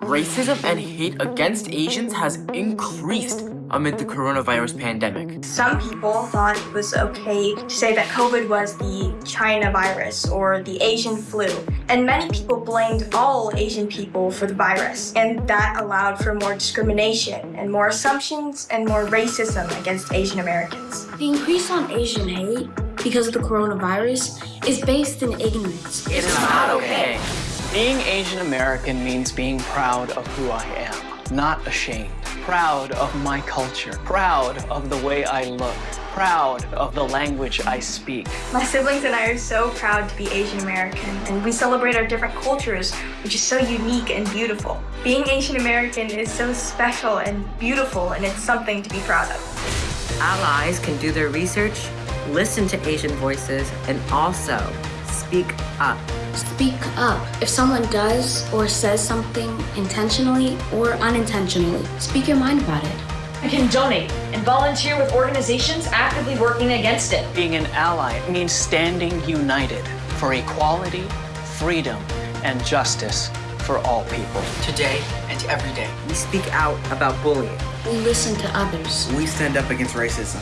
Racism and hate against Asians has increased amid the coronavirus pandemic. Some people thought it was okay to say that COVID was the China virus or the Asian flu, and many people blamed all Asian people for the virus, and that allowed for more discrimination and more assumptions and more racism against Asian Americans. The increase on Asian hate because of the coronavirus is based in ignorance. It's not okay. Being Asian American means being proud of who I am, not ashamed. Proud of my culture, proud of the way I look, proud of the language I speak. My siblings and I are so proud to be Asian American, and we celebrate our different cultures, which is so unique and beautiful. Being Asian American is so special and beautiful, and it's something to be proud of. Allies can do their research, listen to Asian voices, and also speak up. Speak up. If someone does or says something intentionally or unintentionally, speak your mind about it. I can donate and volunteer with organizations actively working against it. Being an ally means standing united for equality, freedom, and justice for all people. Today and every day. We speak out about bullying. We listen to others. We stand up against racism.